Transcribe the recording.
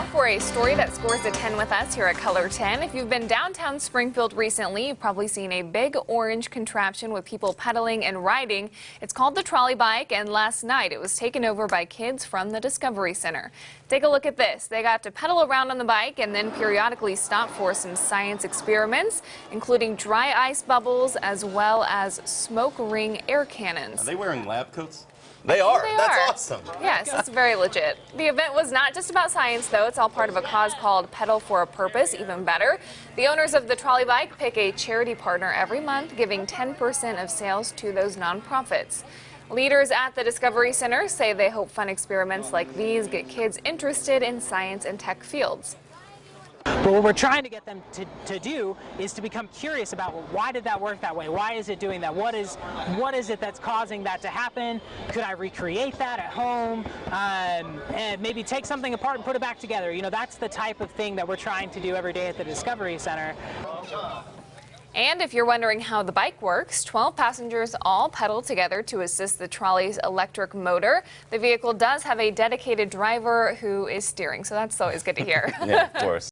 now for a story that scores a 10 with us here at KOLR 10. If you've been downtown Springfield recently, you've probably seen a big orange contraption with people pedaling and riding. It's called the trolley bike, and last night it was taken over by kids from the Discovery Center. Take a look at this. They got to pedal around on the bike and then periodically stop for some science experiments, including dry ice bubbles as well as smoke ring air cannons. Are they wearing lab coats? They are. They That's are. awesome. Yes, it's very legit. The event was not just about science, though. It's all part of a cause called Pedal for a Purpose, even better. The owners of the trolley bike pick a charity partner every month, giving 10% of sales to those nonprofits. Leaders at the Discovery Center say they hope fun experiments like these get kids interested in science and tech fields. But what we're trying to get them to, to do is to become curious about well, why did that work that way? Why is it doing that? What is what is it that's causing that to happen? Could I recreate that at home? Um, and maybe take something apart and put it back together. You know, that's the type of thing that we're trying to do every day at the Discovery Center. And if you're wondering how the bike works, 12 passengers all pedal together to assist the trolley's electric motor. The vehicle does have a dedicated driver who is steering, so that's always good to hear. Yeah, of course.